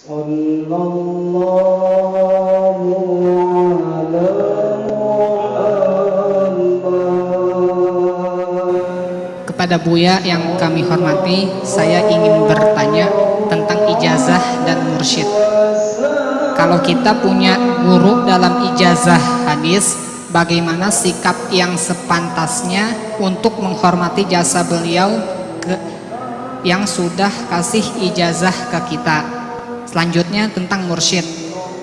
صلى الله على محمد Kepada Buya yang kami hormati, saya ingin bertanya tentang ijazah dan mursyid. Kalau kita punya guru dalam ijazah hadis, bagaimana sikap yang sepantasnya untuk menghormati jasa beliau ke, yang sudah kasih ijazah ke kita. Selanjutnya tentang mursyid.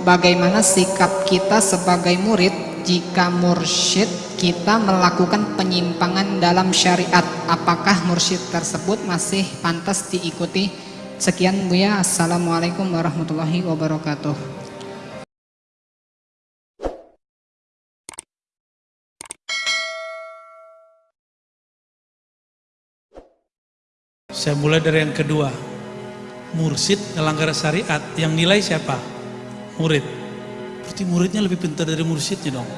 Bagaimana sikap kita sebagai murid jika mursyid kita melakukan penyimpangan dalam syariat? Apakah mursyid tersebut masih pantas diikuti? Sekian Buya. Assalamualaikum warahmatullahi wabarakatuh. Saya mulai dari yang kedua. Mursid ngelanggar syariat. Yang nilai siapa? Murid. Berarti muridnya lebih pintar dari mursidnya dong.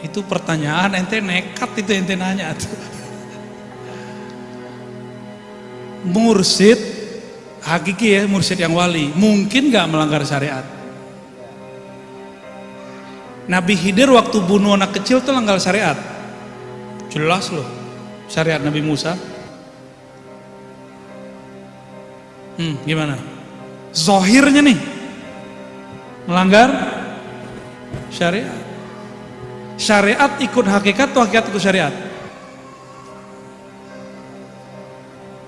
Itu pertanyaan ente nekat itu ente nanya. Mursid hakiki ya mursid yang wali mungkin gak melanggar syariat Nabi Khidir waktu bunuh anak kecil tuh langgar syariat Jelas loh syariat Nabi Musa. Hmm, gimana? Zohirnya nih melanggar syariat. Syariat ikut hakikat atau hakikat ikut syariat?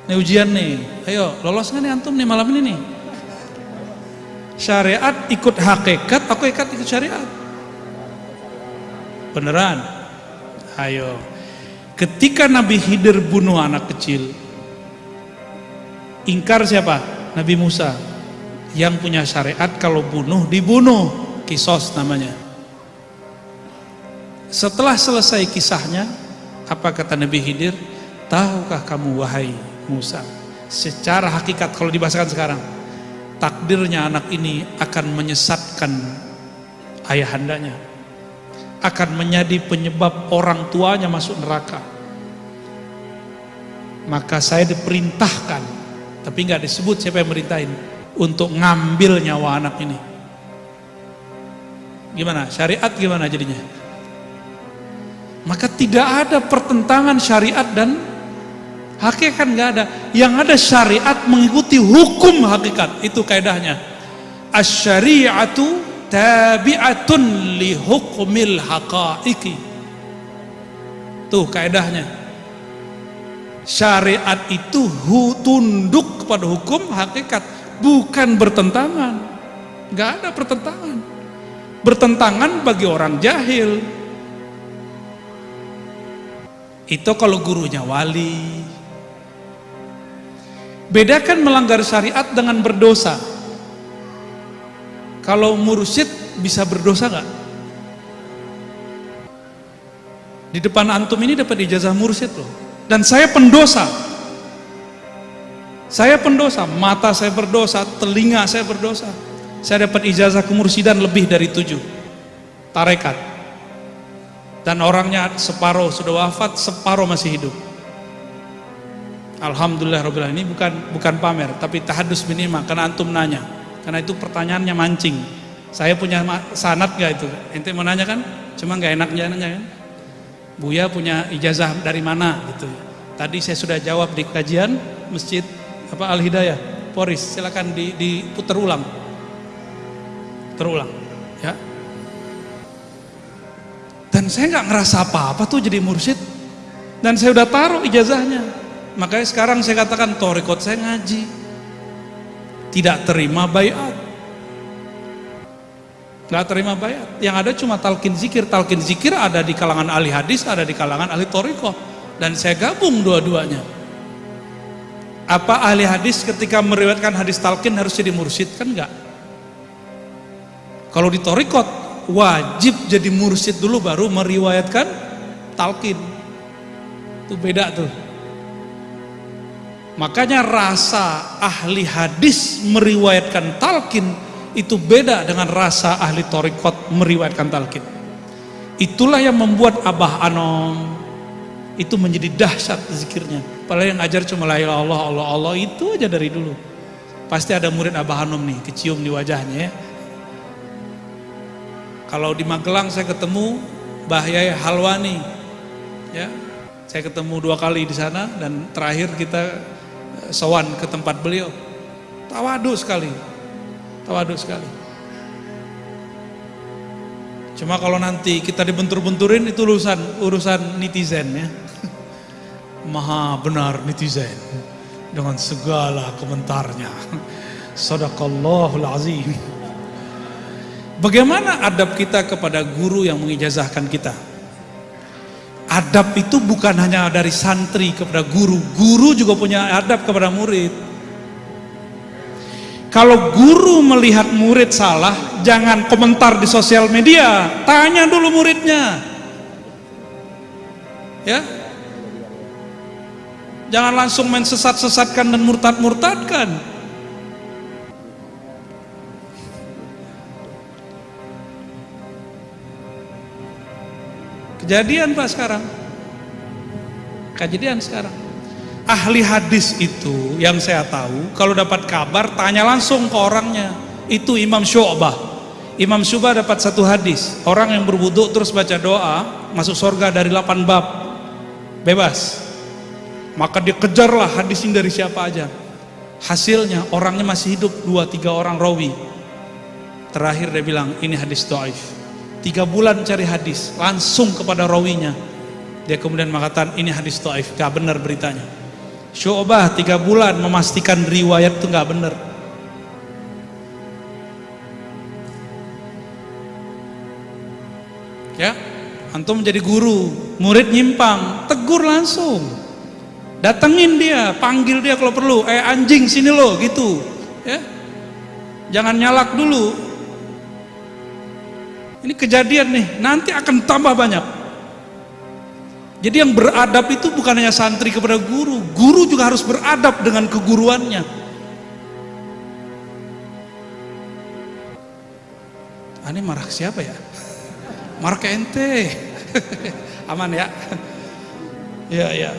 Ini ujian nih. Ayo, lolos nih antum nih malam ini nih? Syariat ikut hakikat, aku ikat ikut syariat. Beneran? Ayo. Ketika Nabi Khidir bunuh anak kecil, ingkar siapa? Nabi Musa. Yang punya syariat kalau bunuh dibunuh, kisos namanya. Setelah selesai kisahnya, apa kata Nabi Khidir? Tahukah kamu wahai Musa? Secara hakikat kalau dibahasakan sekarang, takdirnya anak ini akan menyesatkan ayahandanya akan menjadi penyebab orang tuanya masuk neraka maka saya diperintahkan tapi nggak disebut siapa yang merintahin untuk ngambil nyawa anak ini. Gimana? Syariat gimana jadinya? Maka tidak ada pertentangan syariat dan hakikat nggak ada. Yang ada syariat mengikuti hukum hakikat. Itu kaidahnya. Asyariatu tabi'atun li hukmil haqaiki. Tuh kaedahnya syariat itu tunduk kepada hukum hakikat bukan bertentangan. Nggak ada pertentangan. Bertentangan bagi orang jahil. Itu kalau gurunya wali. Bedakan melanggar syariat dengan berdosa. Kalau mursyid bisa berdosa nggak? Di depan antum ini dapat ijazah mursyid loh. Dan saya pendosa. Saya pendosa, mata saya berdosa, telinga saya berdosa. Saya dapat ijazah kemursidan lebih dari tujuh. Tarekat. Dan orangnya separuh sudah wafat, separuh masih hidup. Alhamdulillah Rabbil ini bukan bukan pamer, tapi tahadus minimal karena antum nanya karena itu pertanyaannya mancing saya punya sanat gak itu ente mau nanya kan cuma gak enak nanya kan Buya punya ijazah dari mana gitu. Tadi saya sudah jawab di kajian masjid apa Al Hidayah Poris. Silakan di, diputar ulang. Terulang ya. Dan saya nggak ngerasa apa-apa tuh jadi mursyid. Dan saya udah taruh ijazahnya. Makanya sekarang saya katakan torikot saya ngaji. Tidak terima bayat nggak terima bayat yang ada cuma talqin zikir. Talqin zikir ada di kalangan ahli hadis ada di kalangan ahli toriko dan saya gabung dua-duanya. Apa ahli hadis ketika meriwayatkan hadis talqin harus jadi mursyid? Kan enggak kalau di torikot wajib jadi mursyid dulu baru meriwayatkan talqin. Itu beda tuh. Makanya rasa ahli hadis meriwayatkan talqin itu beda dengan rasa ahli torikot meriwayatkan talqin. Itulah yang membuat Abah Anom itu menjadi dahsyat zikirnya. Padahal yang ngajar cuma la ilaha Allah, Allah, Allah itu aja dari dulu. Pasti ada murid Abah Hanum nih, kecium di wajahnya ya. Kalau di Magelang saya ketemu Mbah Yai Halwani, ya, saya ketemu dua kali di sana dan terakhir kita eh, sowan ke tempat beliau. Tawadu sekali, tawadu sekali. Cuma kalau nanti kita dibentur-benturin itu urusan urusan netizen ya. Maha benar netizen dengan segala komentarnya. Sadaqallahul azim. Bagaimana adab kita kepada guru yang mengijazahkan kita? Adab itu bukan hanya dari santri kepada guru, guru juga punya adab kepada murid. Kalau guru melihat murid salah, jangan komentar di sosial media, tanya dulu muridnya. Ya. Jangan langsung main sesat-sesatkan dan murtad-murtadkan. Kejadian Pak sekarang. Kejadian sekarang. Ahli hadis itu yang saya tahu kalau dapat kabar tanya langsung ke orangnya. Itu Imam Syu'bah. Imam Syu'bah dapat satu hadis. Orang yang berwudu terus baca doa masuk surga dari 8 bab. Bebas. Maka dia kejarlah hadis ini dari siapa aja. Hasilnya orangnya masih hidup dua tiga orang rawi. Terakhir dia bilang ini hadis doaif. Tiga bulan cari hadis langsung kepada rawinya. Dia kemudian mengatakan ini hadis doaif, gak benar beritanya. Syu'bah tiga bulan memastikan riwayat itu gak benar. Ya, antum menjadi guru, murid nyimpang, tegur langsung. Datengin dia, panggil dia kalau perlu. Eh anjing sini lo, gitu. Ya, jangan nyalak dulu. Ini kejadian nih, nanti akan tambah banyak. Jadi yang beradab itu bukan hanya santri kepada guru, guru juga harus beradab dengan keguruannya. Ah, ini marah siapa ya? Marah ke ente. Aman ya? Ya, ya.